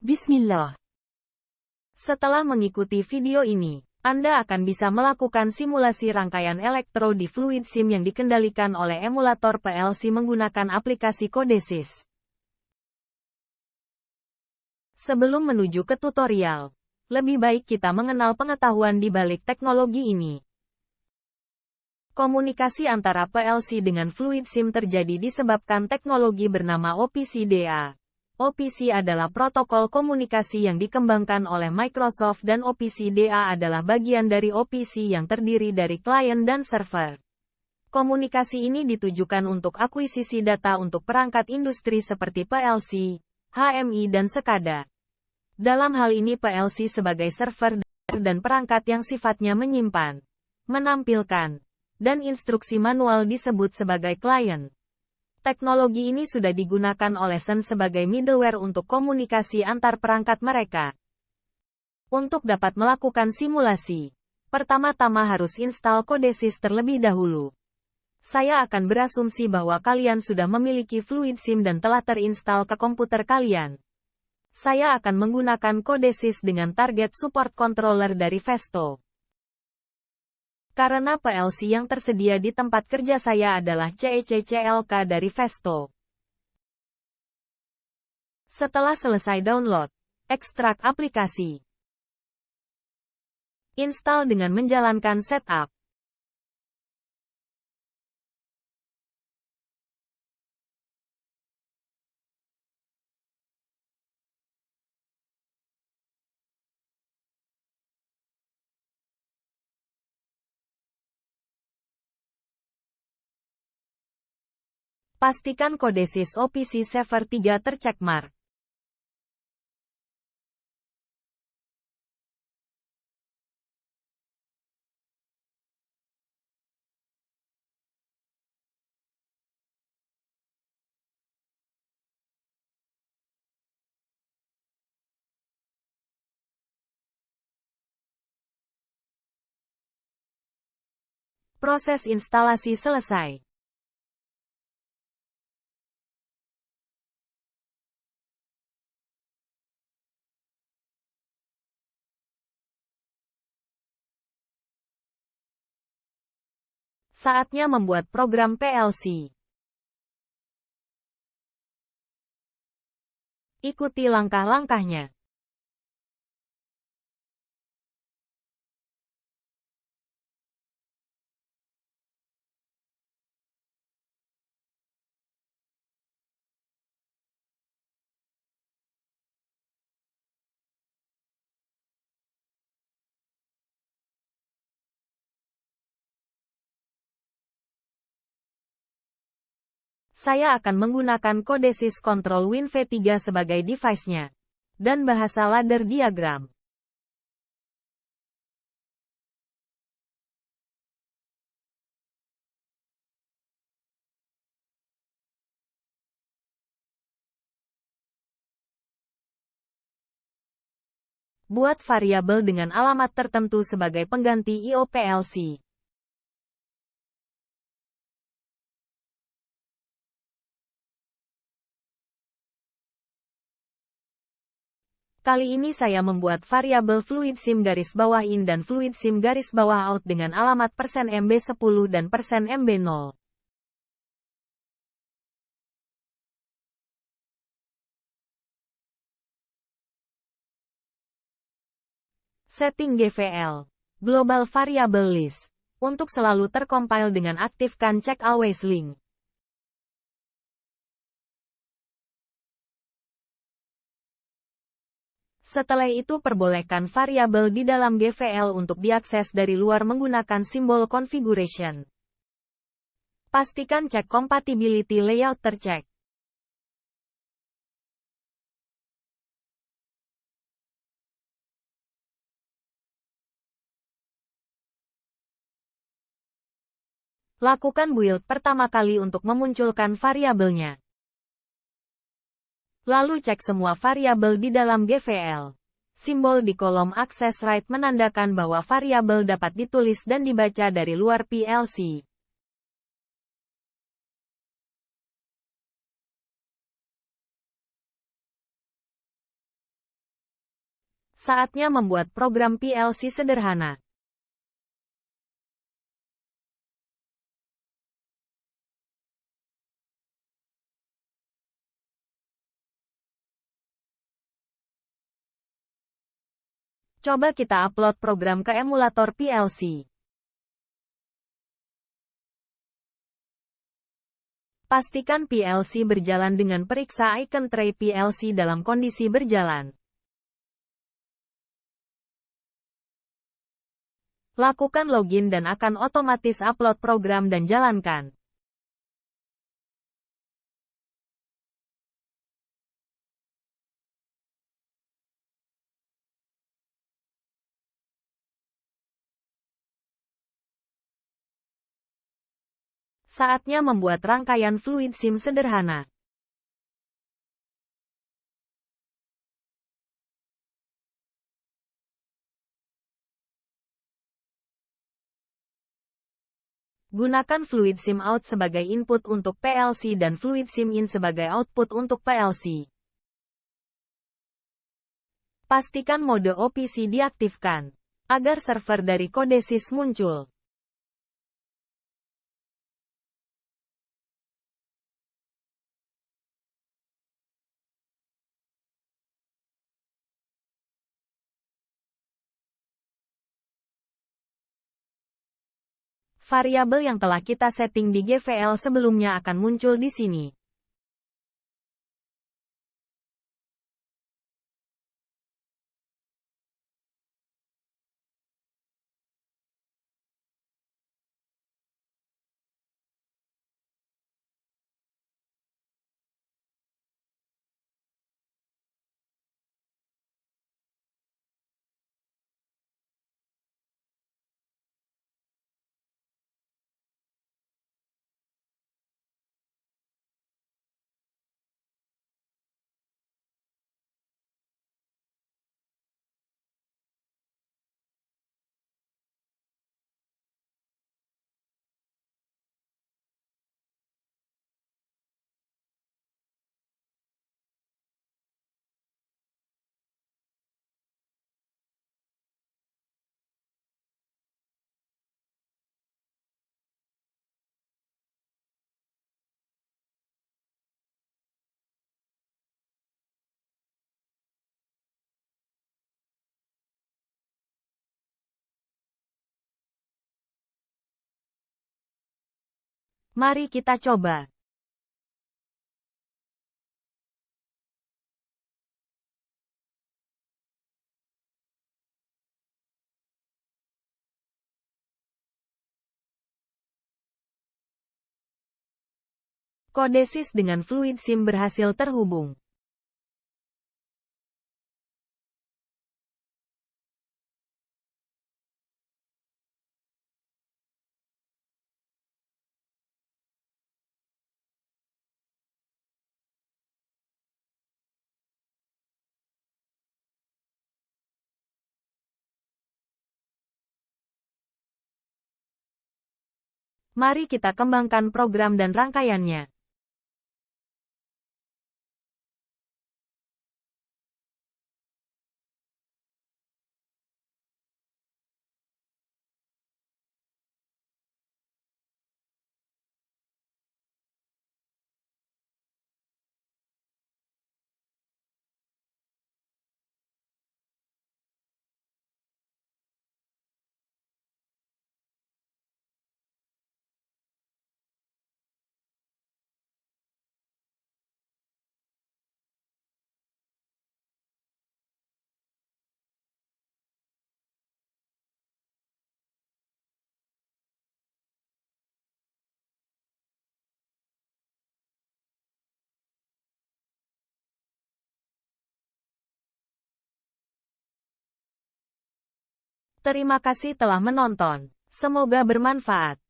Bismillah. Setelah mengikuti video ini, Anda akan bisa melakukan simulasi rangkaian elektro di fluid SIM yang dikendalikan oleh emulator PLC menggunakan aplikasi Codesys. Sebelum menuju ke tutorial, lebih baik kita mengenal pengetahuan di balik teknologi ini. Komunikasi antara PLC dengan fluid SIM terjadi disebabkan teknologi bernama OPC-DA. OPC adalah protokol komunikasi yang dikembangkan oleh Microsoft dan OPC-DA adalah bagian dari OPC yang terdiri dari klien dan server. Komunikasi ini ditujukan untuk akuisisi data untuk perangkat industri seperti PLC, HMI dan SCADA. Dalam hal ini PLC sebagai server dan perangkat yang sifatnya menyimpan, menampilkan, dan instruksi manual disebut sebagai klien. Teknologi ini sudah digunakan oleh Sun sebagai middleware untuk komunikasi antar perangkat mereka. Untuk dapat melakukan simulasi, pertama-tama harus install Codesys terlebih dahulu. Saya akan berasumsi bahwa kalian sudah memiliki Fluid SIM dan telah terinstall ke komputer kalian. Saya akan menggunakan Codesys dengan target support controller dari Vesto. Karena PLC yang tersedia di tempat kerja saya adalah CECCLK dari Vesto. Setelah selesai download, ekstrak aplikasi. Install dengan menjalankan setup. Pastikan Codesys OPC Server 3 tercekmark. Proses instalasi selesai. Saatnya membuat program PLC. Ikuti langkah-langkahnya. Saya akan menggunakan Control Win V3 sebagai device-nya. Dan bahasa ladder diagram. Buat variabel dengan alamat tertentu sebagai pengganti IOPLC. Kali ini saya membuat variabel fluid sim garis bawah in dan fluid sim garis bawah out dengan alamat persen MB 10 dan persen MB 0. Setting GVL Global Variable List untuk selalu tercompile dengan aktifkan check always link. Setelah itu perbolehkan variabel di dalam GVL untuk diakses dari luar menggunakan simbol configuration. Pastikan cek compatibility layout tercek. Lakukan build pertama kali untuk memunculkan variabelnya. Lalu cek semua variabel di dalam GVL. Simbol di kolom access write menandakan bahwa variabel dapat ditulis dan dibaca dari luar PLC. Saatnya membuat program PLC sederhana. Coba kita upload program ke emulator PLC. Pastikan PLC berjalan dengan periksa icon tray PLC dalam kondisi berjalan. Lakukan login dan akan otomatis upload program dan jalankan. Saatnya membuat rangkaian fluid SIM sederhana. Gunakan fluid SIM out sebagai input untuk PLC dan fluid SIM in sebagai output untuk PLC. Pastikan mode OPC diaktifkan, agar server dari Codesis muncul. Variabel yang telah kita setting di GVL sebelumnya akan muncul di sini. Mari kita coba. Kodesis dengan fluid SIM berhasil terhubung. Mari kita kembangkan program dan rangkaiannya. Terima kasih telah menonton. Semoga bermanfaat.